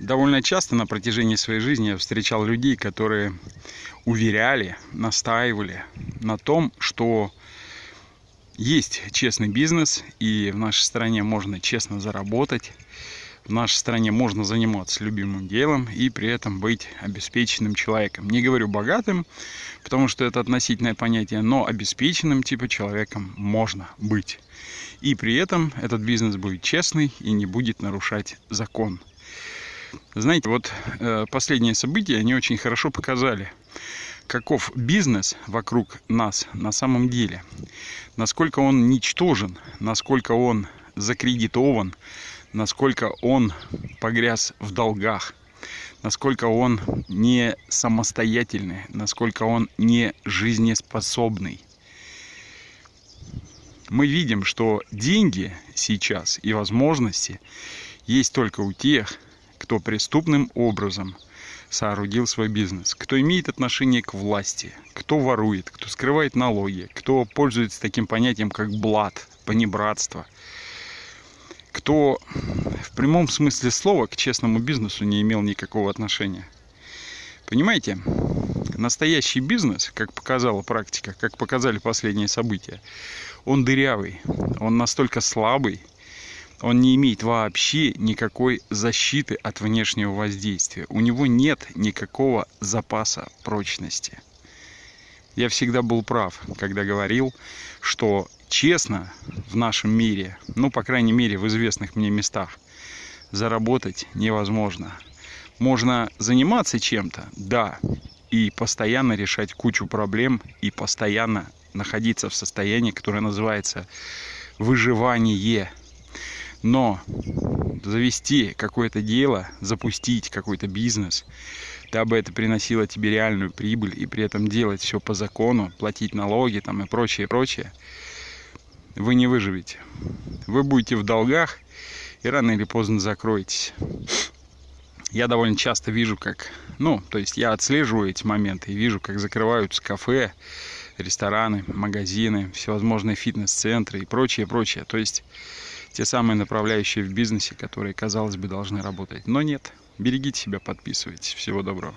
Довольно часто на протяжении своей жизни я встречал людей, которые уверяли, настаивали на том, что есть честный бизнес, и в нашей стране можно честно заработать, в нашей стране можно заниматься любимым делом и при этом быть обеспеченным человеком. Не говорю богатым, потому что это относительное понятие, но обеспеченным типа человеком можно быть. И при этом этот бизнес будет честный и не будет нарушать закон. Знаете, вот э, последние события, они очень хорошо показали, каков бизнес вокруг нас на самом деле. Насколько он ничтожен, насколько он закредитован, насколько он погряз в долгах, насколько он не самостоятельный, насколько он не жизнеспособный. Мы видим, что деньги сейчас и возможности есть только у тех, кто преступным образом соорудил свой бизнес, кто имеет отношение к власти, кто ворует, кто скрывает налоги, кто пользуется таким понятием, как блат, понебратство, кто в прямом смысле слова к честному бизнесу не имел никакого отношения. Понимаете, настоящий бизнес, как показала практика, как показали последние события, он дырявый, он настолько слабый, он не имеет вообще никакой защиты от внешнего воздействия. У него нет никакого запаса прочности. Я всегда был прав, когда говорил, что честно в нашем мире, ну, по крайней мере, в известных мне местах, заработать невозможно. Можно заниматься чем-то, да, и постоянно решать кучу проблем, и постоянно находиться в состоянии, которое называется выживание – но завести какое-то дело, запустить какой-то бизнес, дабы это приносило тебе реальную прибыль и при этом делать все по закону, платить налоги там и прочее, прочее, вы не выживете. Вы будете в долгах и рано или поздно закроетесь. Я довольно часто вижу, как, ну, то есть я отслеживаю эти моменты и вижу, как закрываются кафе, рестораны, магазины, всевозможные фитнес-центры и прочее, прочее. То есть те самые направляющие в бизнесе, которые, казалось бы, должны работать. Но нет. Берегите себя, подписывайтесь. Всего доброго.